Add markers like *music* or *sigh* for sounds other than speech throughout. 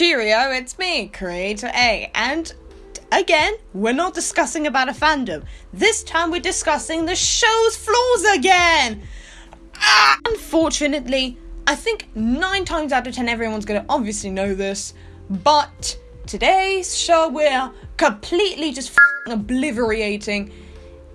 Cheerio, it's me, Creator A, and again, we're not discussing about a fandom. This time we're discussing the show's flaws again! Ah, unfortunately, I think 9 times out of 10 everyone's gonna obviously know this, but today's show we're completely just obliterating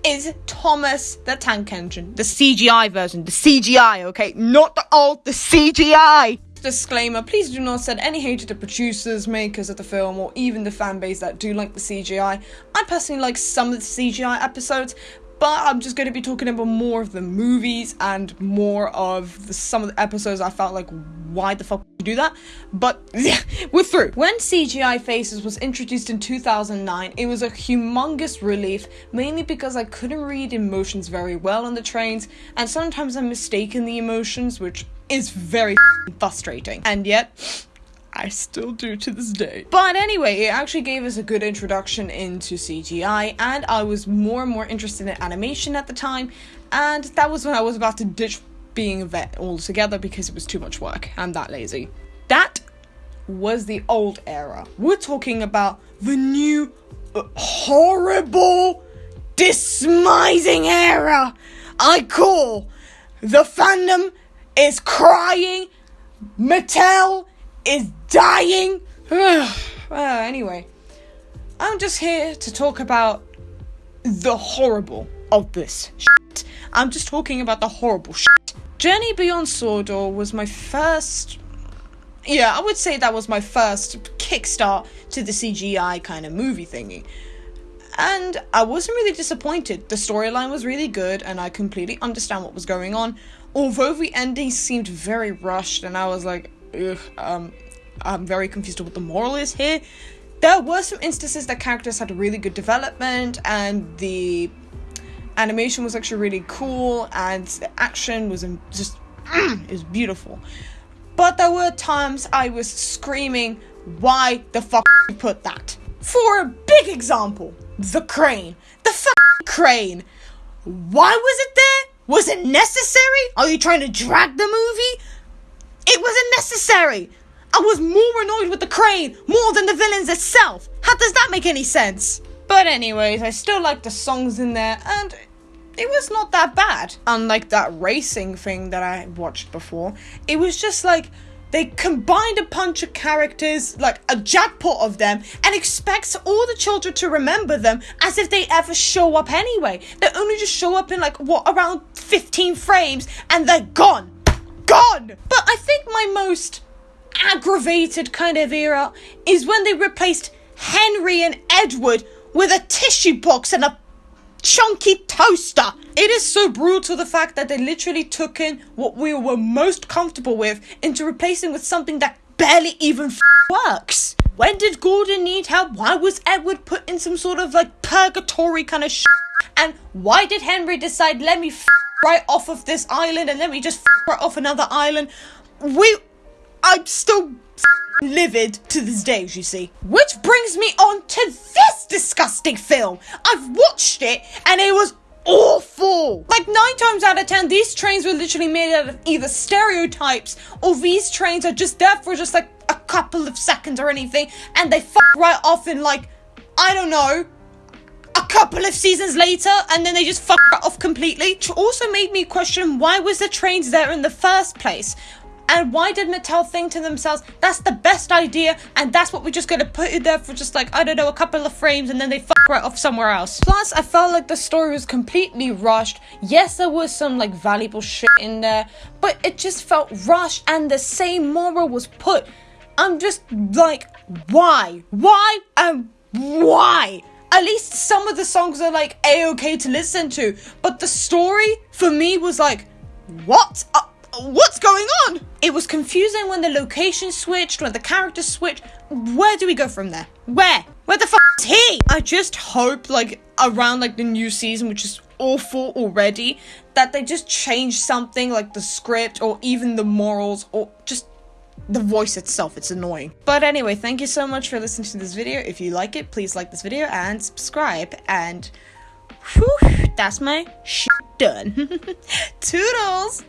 is Thomas the Tank Engine. The CGI version. The CGI, okay? Not the old, the CGI! Disclaimer, please do not send any hate to the producers, makers of the film, or even the fan base that do like the CGI. I personally like some of the CGI episodes, but I'm just going to be talking about more of the movies and more of the, some of the episodes I felt like why the fuck you do that but *laughs* yeah we're through when CGI Faces was introduced in 2009 it was a humongous relief mainly because I couldn't read emotions very well on the trains and sometimes I'm mistaken the emotions which is very frustrating and yet I still do to this day. But anyway, it actually gave us a good introduction into CGI, and I was more and more interested in animation at the time, and that was when I was about to ditch being a vet altogether because it was too much work. I'm that lazy. That was the old era. We're talking about the new, uh, horrible, despising era I call the fandom is crying, Mattel is dying. well, *sighs* uh, anyway, I'm just here to talk about the horrible of this shit. I'm just talking about the horrible shit. Journey Beyond Sodor was my first. Yeah, I would say that was my first kickstart to the CGI kind of movie thingy. And I wasn't really disappointed. The storyline was really good, and I completely understand what was going on. Although the ending seemed very rushed, and I was like, ugh, um, I'm very confused about what the moral is here. There were some instances that characters had really good development and the animation was actually really cool and the action was just it was beautiful. But there were times I was screaming, why the fuck you put that? For a big example, the crane. The fucking crane. Why was it there? Was it necessary? Are you trying to drag the movie? It wasn't necessary. I was more annoyed with the crane more than the villains itself. How does that make any sense? But anyways, I still like the songs in there and it was not that bad. Unlike that racing thing that I watched before, it was just like they combined a bunch of characters, like a jackpot of them, and expects all the children to remember them as if they ever show up anyway. They only just show up in like what around 15 frames and they're gone. Gone! But I think my most aggravated kind of era is when they replaced Henry and Edward with a tissue box and a chunky toaster. It is so brutal to the fact that they literally took in what we were most comfortable with into replacing with something that barely even f- works. When did Gordon need help? Why was Edward put in some sort of like purgatory kind of shit? And why did Henry decide let me f- right off of this island and let me just f- right off another island? We I'm still livid to this day, as you see. Which brings me on to this disgusting film. I've watched it and it was awful. Like nine times out of ten, these trains were literally made out of either stereotypes or these trains are just there for just like a couple of seconds or anything and they fuck right off in like, I don't know, a couple of seasons later and then they just fuck off completely. Which also made me question why was the trains there in the first place? And why did Mattel think to themselves, that's the best idea, and that's what we're just gonna put it there for just like, I don't know, a couple of frames, and then they fuck right off somewhere else. Plus, I felt like the story was completely rushed. Yes, there was some like valuable shit in there, but it just felt rushed, and the same moral was put. I'm just like, why? Why? And why? At least some of the songs are like a-okay to listen to, but the story for me was like, what? Uh, what's going on? It was confusing when the location switched, when the characters switched. Where do we go from there? Where? Where the fuck is he? I just hope, like, around like the new season, which is awful already, that they just change something like the script or even the morals or just the voice itself. It's annoying. But anyway, thank you so much for listening to this video. If you like it, please like this video and subscribe. And whew, that's my shit done. *laughs* Toodles!